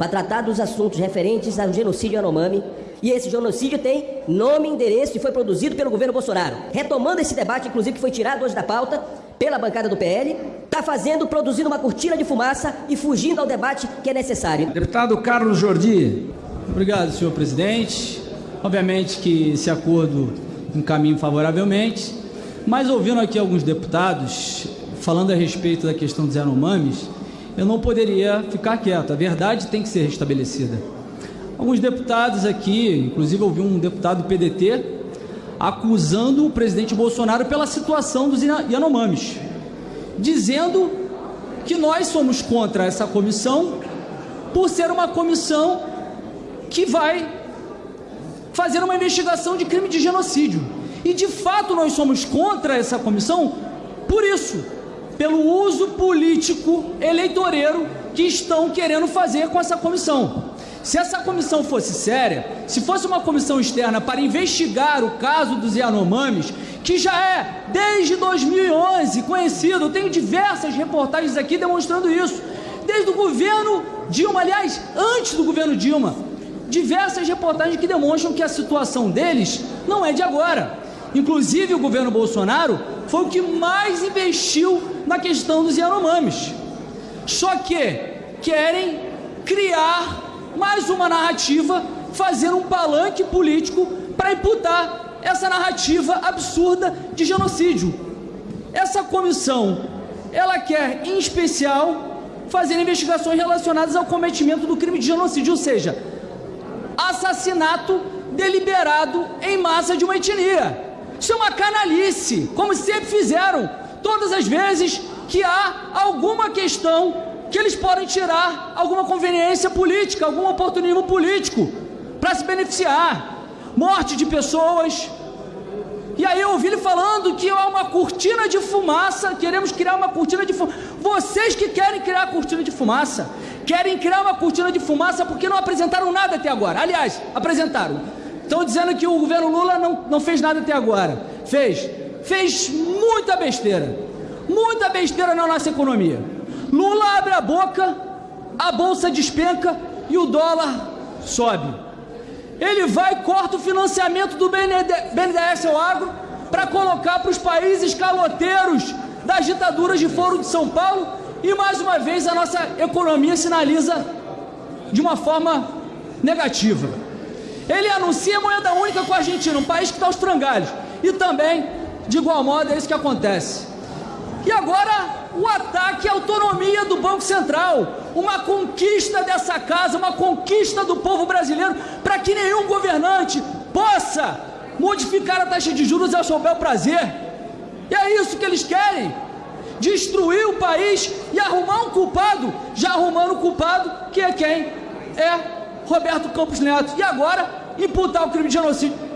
para tratar dos assuntos referentes ao genocídio Yanomami. E esse genocídio tem nome, endereço e foi produzido pelo governo Bolsonaro. Retomando esse debate, inclusive, que foi tirado hoje da pauta pela bancada do PL, está fazendo, produzindo uma cortina de fumaça e fugindo ao debate que é necessário. Deputado Carlos Jordi. Obrigado, senhor presidente. Obviamente que esse acordo encaminha favoravelmente, mas ouvindo aqui alguns deputados falando a respeito da questão dos Yanomamis, eu não poderia ficar quieto. A verdade tem que ser restabelecida. Alguns deputados aqui, inclusive ouvi um deputado do PDT, acusando o presidente Bolsonaro pela situação dos Yanomamis, dizendo que nós somos contra essa comissão por ser uma comissão que vai fazer uma investigação de crime de genocídio. E de fato nós somos contra essa comissão por isso, pelo uso político eleitoreiro que estão querendo fazer com essa comissão. Se essa comissão fosse séria, se fosse uma comissão externa para investigar o caso dos Yanomamis, que já é desde 2011 conhecido, eu tenho diversas reportagens aqui demonstrando isso, desde o governo Dilma, aliás, antes do governo Dilma, diversas reportagens que demonstram que a situação deles não é de agora. Inclusive, o governo Bolsonaro foi o que mais investiu na questão dos Yanomamis. Só que querem criar mais uma narrativa, fazer um palanque político para imputar essa narrativa absurda de genocídio. Essa comissão, ela quer, em especial, fazer investigações relacionadas ao cometimento do crime de genocídio, ou seja, assassinato deliberado em massa de uma etnia. Isso é uma canalice, como sempre fizeram, todas as vezes que há alguma questão que eles podem tirar alguma conveniência política, algum oportunismo político para se beneficiar. Morte de pessoas. E aí eu ouvi ele falando que há uma cortina de fumaça, queremos criar uma cortina de fumaça. Vocês que querem criar cortina de fumaça, querem criar uma cortina de fumaça porque não apresentaram nada até agora. Aliás, apresentaram. Estão dizendo que o governo Lula não, não fez nada até agora. Fez. Fez muita besteira. Muita besteira na nossa economia. Lula abre a boca, a bolsa despenca e o dólar sobe. Ele vai e corta o financiamento do BNDES ao agro para colocar para os países caloteiros das ditaduras de Foro de São Paulo e mais uma vez a nossa economia sinaliza de uma forma negativa. Ele anuncia moeda única com a Argentina, um país que está aos frangalhos. E também, de igual modo, é isso que acontece. E agora, o ataque à autonomia do Banco Central. Uma conquista dessa casa, uma conquista do povo brasileiro, para que nenhum governante possa modificar a taxa de juros ao seu bel prazer. E é isso que eles querem destruir o país e arrumar um culpado, já arrumando o culpado, que é quem? É Roberto Campos Neto. E agora, imputar o crime de genocídio.